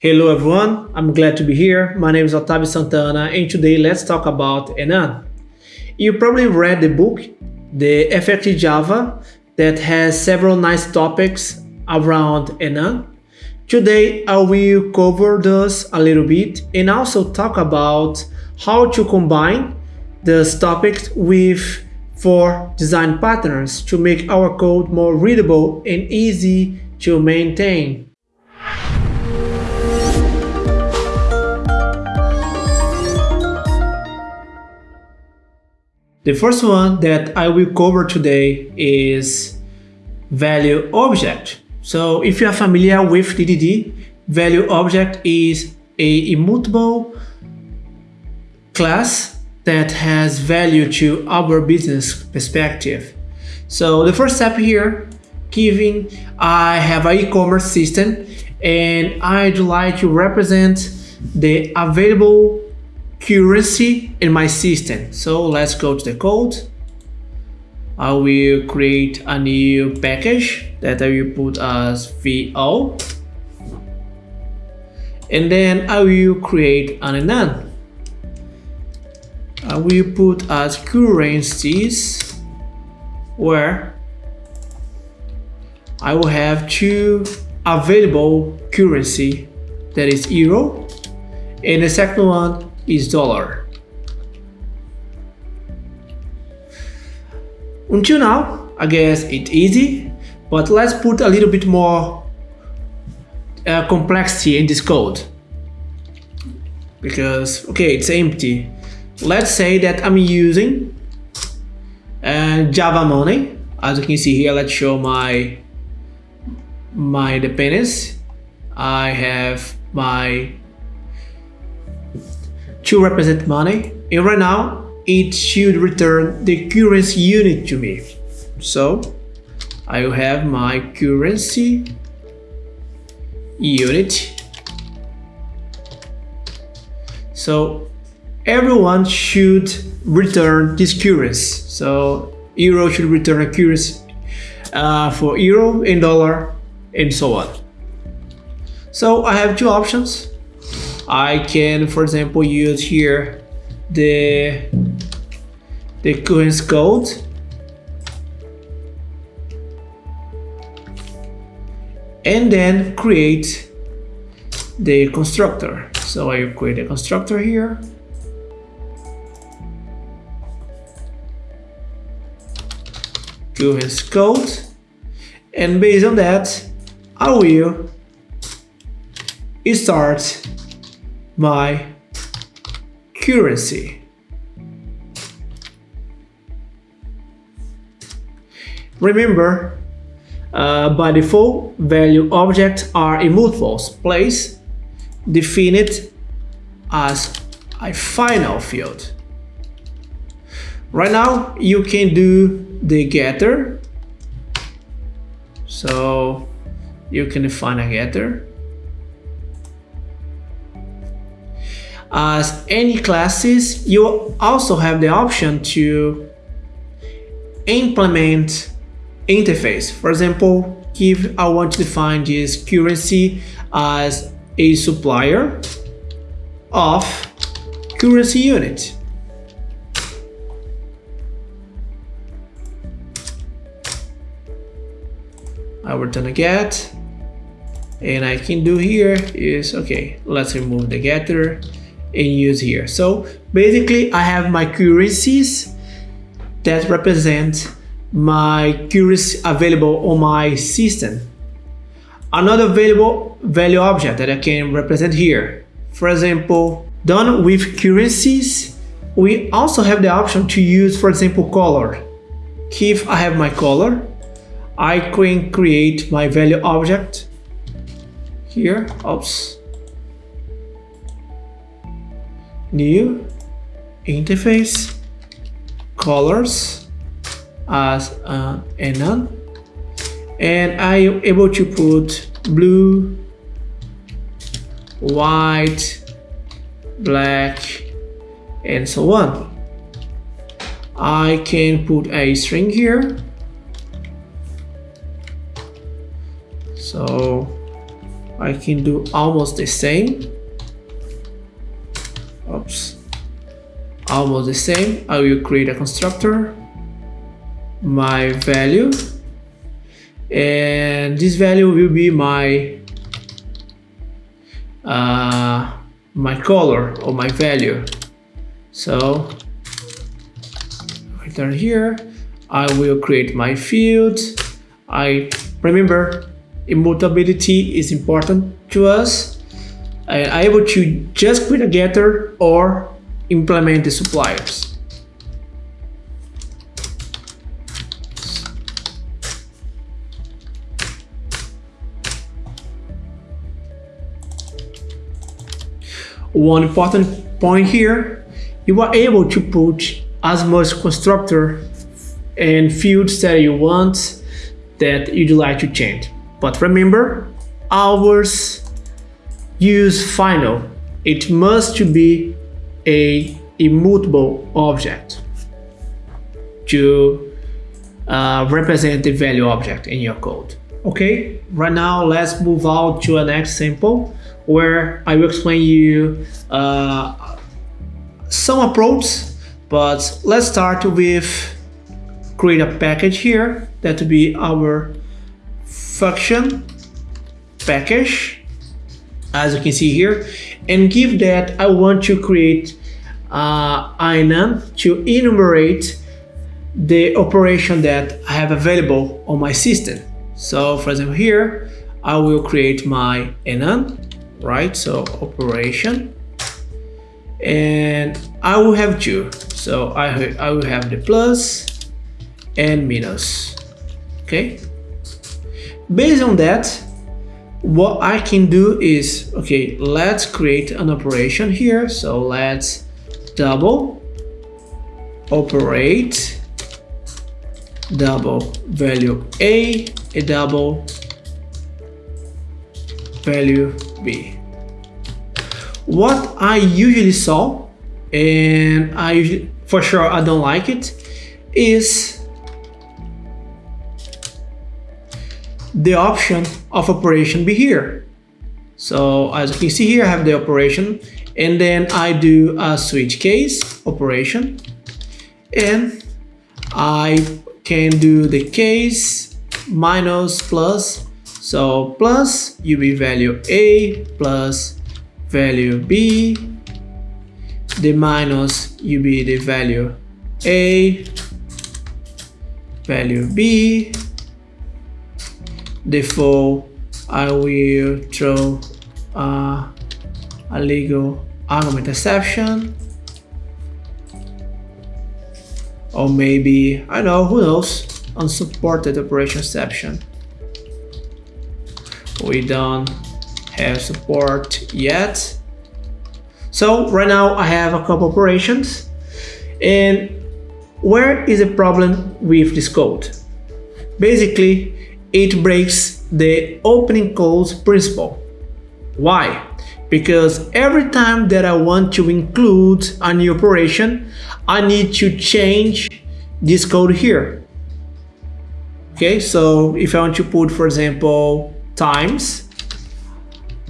Hello everyone, I'm glad to be here. My name is Otavio Santana and today let's talk about Enum. You probably read the book, The Effective Java, that has several nice topics around Enum. Today I will cover those a little bit and also talk about how to combine those topics with four design patterns to make our code more readable and easy to maintain. The first one that I will cover today is value object. So if you are familiar with DDD, value object is a immutable class that has value to our business perspective. So the first step here, given I have an e-commerce system and I'd like to represent the available currency in my system. So let's go to the code. I will create a new package that I will put as VO. And then I will create an enum. I will put as currencies where I will have two available currency that is euro and the second one is dollar. Until now, I guess it's easy, but let's put a little bit more uh, complexity in this code. Because, okay, it's empty. Let's say that I'm using uh, Java Money. As you can see here, let's show my my dependencies. I have my to represent money. And right now it should return the currency unit to me. So I will have my currency unit. So everyone should return this currency. So euro should return a currency uh, for euro and dollar and so on. So I have two options I can, for example, use here the the currency code and then create the constructor. So I create a constructor here. Currency code and based on that I will start my currency. Remember, uh, by default, value objects are immutable. Place defined as a final field. Right now, you can do the getter. So you can define a getter. As any classes, you also have the option to implement interface. For example, if I want to define this currency as a supplier of currency unit. I return a get and I can do here is okay let's remove the getter and use here. So basically I have my currencies that represent my currency available on my system. Another available value object that I can represent here. For example, done with currencies, we also have the option to use, for example, color. If I have my color, I can create my value object here. Oops new interface colors as uh, none and I am able to put blue white black and so on. I can put a string here. So I can do almost the same almost the same. I will create a constructor my value and this value will be my uh, my color or my value. So down here. I will create my field I remember immutability is important to us. I able to just create a getter or implement the suppliers One important point here, you are able to put as much constructor and fields that you want that you'd like to change. But remember, ours use final. It must be a immutable object to uh, represent the value object in your code. Okay, right now let's move on to an example where I will explain you uh, some approach, but let's start with create a package here that will be our function package as you can see here and give that I want to create uh, to enumerate the operation that I have available on my system. So for example here, I will create my enum right? So operation and I will have two. So I, I will have the plus and minus, okay? Based on that, what I can do is, okay, let's create an operation here. So let's double operate double value A, a double value B. What I usually saw, and I usually, for sure I don't like it, is the option of operation be here. So as you can see here, I have the operation and then I do a switch case operation. And I can do the case minus plus. So plus UB value A plus value B, the minus UB the value A, value B, therefore I will throw uh, illegal argument exception or maybe I know who knows unsupported operation exception. We don't have support yet. So right now I have a couple operations. And where is the problem with this code? Basically it breaks the opening close principle. Why because every time that I want to include a new operation I need to change this code here okay so if I want to put for example times.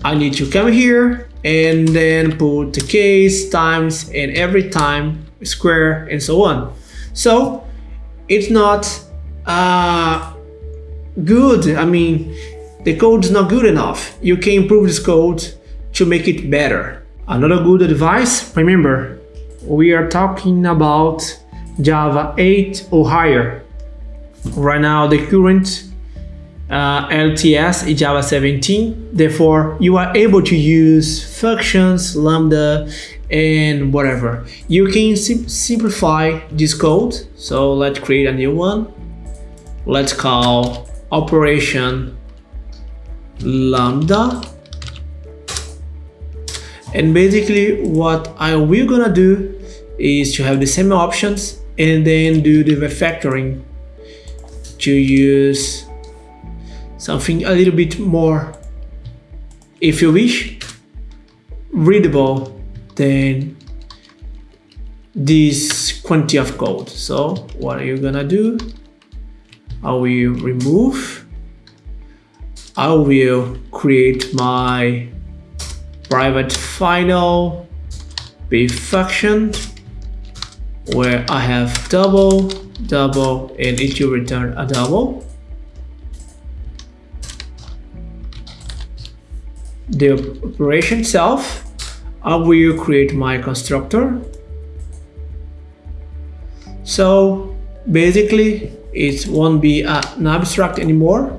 I need to come here and then put the case times and every time square and so on. So it's not uh, good. I mean, the code is not good enough. You can improve this code to make it better. Another good advice, remember, we are talking about Java 8 or higher. Right now, the current uh, LTS is Java 17. Therefore, you are able to use functions, Lambda, and whatever. You can sim simplify this code. So let's create a new one. Let's call operation Lambda. And basically what I will gonna do is to have the same options and then do the refactoring to use something a little bit more, if you wish, readable than this quantity of code. So what are you gonna do? I will remove I will create my private final BiFunction where I have double, double, and it will return a double. The operation itself, I will create my constructor. So basically, it won't be an abstract anymore.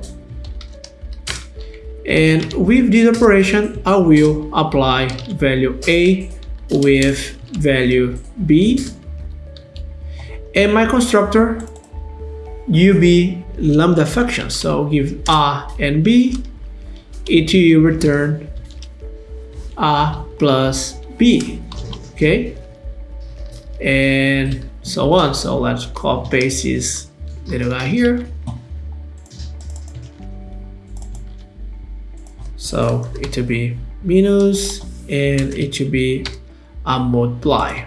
And with this operation, I will apply value A with value B. And my constructor ub lambda function. So give a and b it will return a plus b okay? And so on. So let's copy paste this little guy here so it will be minus and it will be a multiply.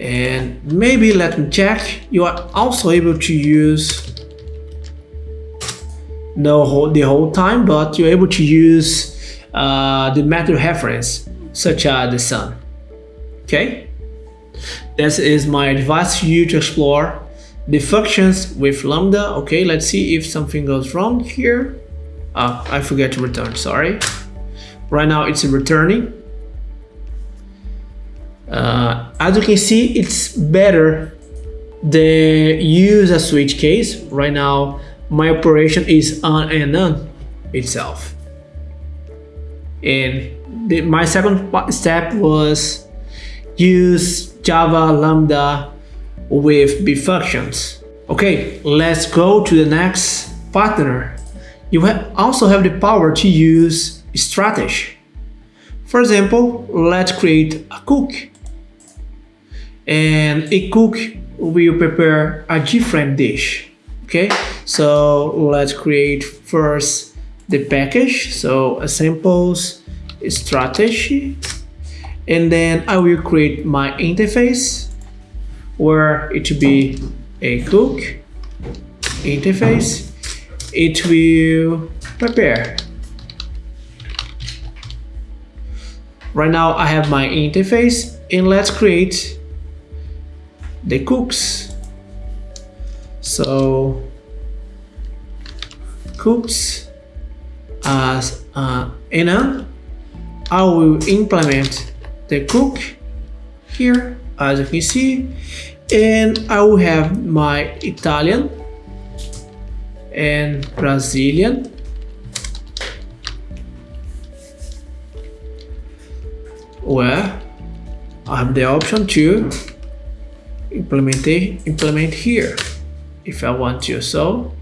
And maybe let me check. You are also able to use no whole, the whole time but you're able to use uh, the method reference such as the sun okay? This is my advice to you to explore the functions with lambda okay let's see if something goes wrong here uh, I forget to return sorry right now it's returning uh, as you can see, it's better than use a switch case. Right now, my operation is on and on itself. And the, my second step was use Java Lambda with BiFunctions. Okay, let's go to the next partner. You ha also have the power to use strategy. For example, let's create a cook and a cook will prepare a different dish okay so let's create first the package so a samples strategy and then I will create my interface where it will be a cook interface. It will prepare. Right now I have my interface and let's create the cooks. So cooks as uh, I will implement the cook here as you can see. And I will have my Italian and Brazilian. Where I have the option to implement implement here if I want to. So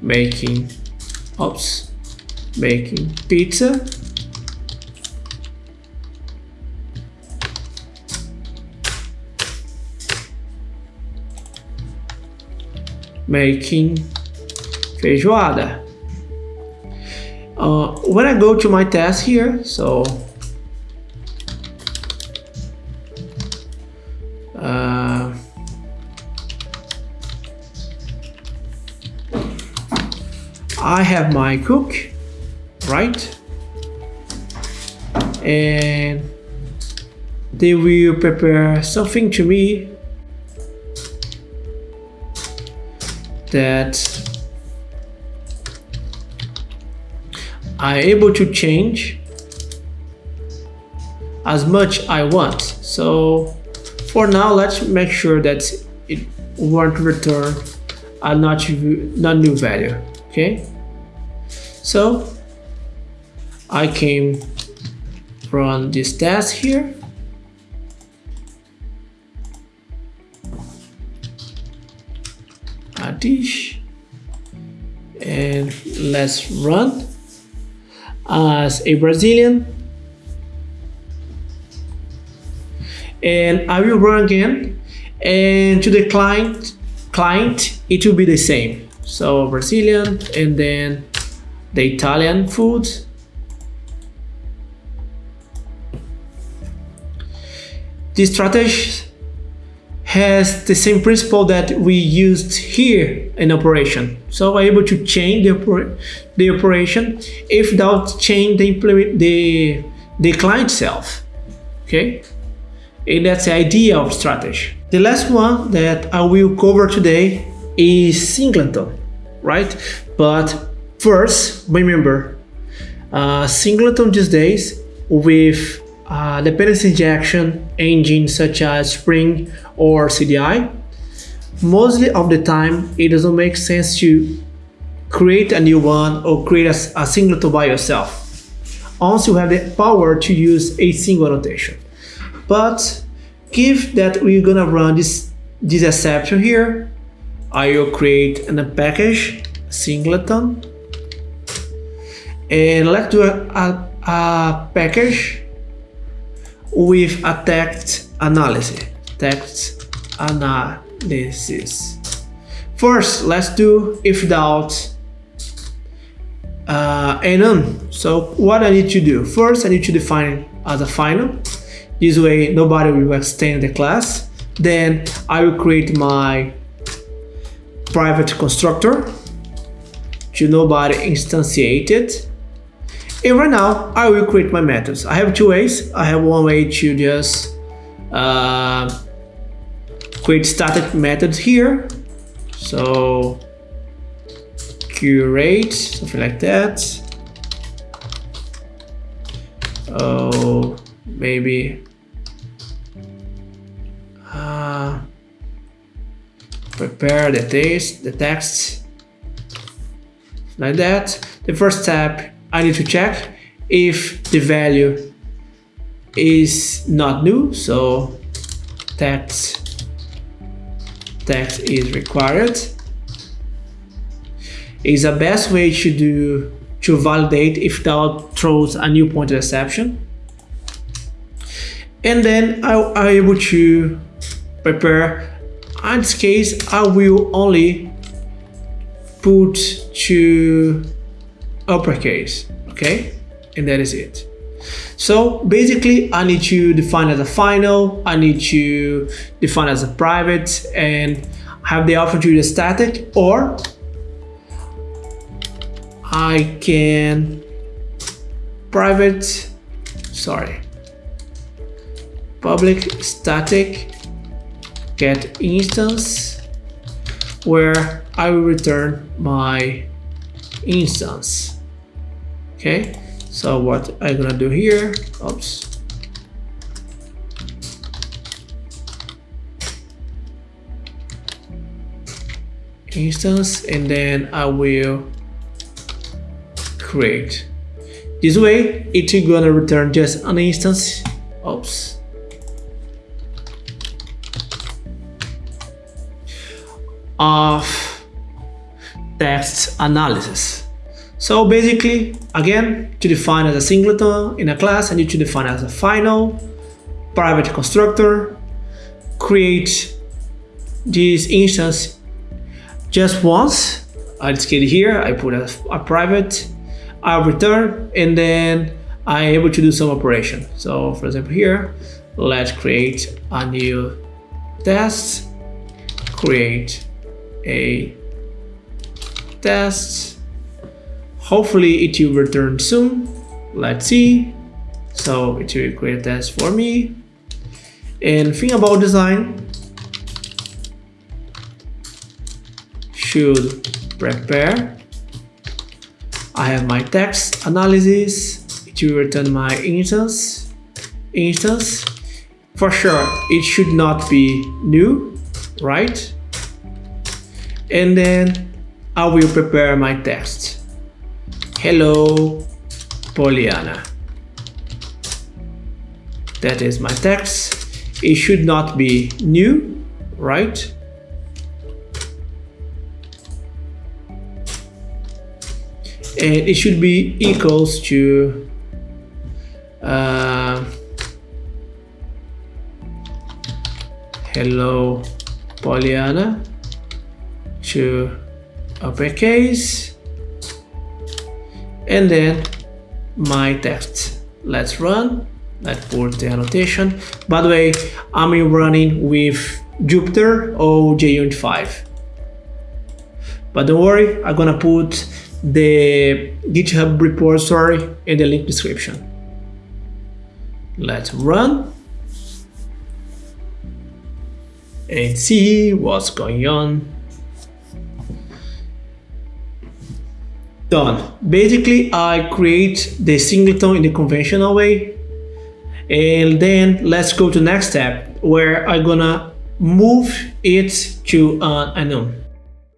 making oops making pizza making feijoada uh, when I go to my task here so I have my cook, right? And they will prepare something to me that I'm able to change as much I want. So for now, let's make sure that it won't return a not, not new value, okay? So I came from this test here. Let's run as a Brazilian and I will run again and to the client client it will be the same so Brazilian and then the Italian food. this strategy has the same principle that we used here in operation. So we're able to change the, oper the operation if without change the, implement the, the client itself. Okay, and that's the idea of strategy. The last one that I will cover today is singleton, right? But first, remember, uh, singleton these days with uh, dependency injection engine such as Spring or CDI, mostly of the time it doesn't make sense to create a new one or create a, a singleton by yourself. Once you have the power to use a single annotation. But give that we're gonna run this, this exception here, I will create a package singleton and let's do a, a, a package with a text analysis. Text analysis. First, let's do if doubt uh, none. So what I need to do? First, I need to define as a final. This way, nobody will extend the class. Then I will create my private constructor to nobody instantiate it and right now, I will create my methods. I have two ways. I have one way to just uh, create static methods here. So curate, something like that. Oh, maybe uh, prepare the text, the text like that. The first step I need to check if the value is not new so text text is required. Is the best way to do to validate if that throws a null pointer exception and then I, I'm able to prepare. In this case I will only put to uppercase okay? And that is it. So basically I need to define as a final I need to define as a private and have the option to use static or I can private sorry public static get instance where I will return my instance okay so what I'm gonna do here? Oops. Instance and then I will create. This way it's gonna return just an instance. Oops. Of text analysis so basically, again, to define as a singleton in a class, I need to define as a final, private constructor, create this instance just once. I just get here, I put a, a private, I return, and then I'm able to do some operation. So for example here, let's create a new test, create a test, Hopefully it will return soon. Let's see. So it will create test for me. And thing about design should prepare. I have my text analysis. It will return my instance. Instance. For sure, it should not be new, right? And then I will prepare my text. Hello, Pollyanna. That is my text. It should not be new, right? And it should be equals to uh, hello Pollyanna to uppercase and then my text let's run let's put the annotation by the way i'm running with Jupiter or JUnit 5. But don't worry, I'm gonna put the GitHub repository in the link description. Let's run and see what's going on. Done. Basically, I create the singleton in the conventional way. And then let's go to next step where I'm gonna move it to I know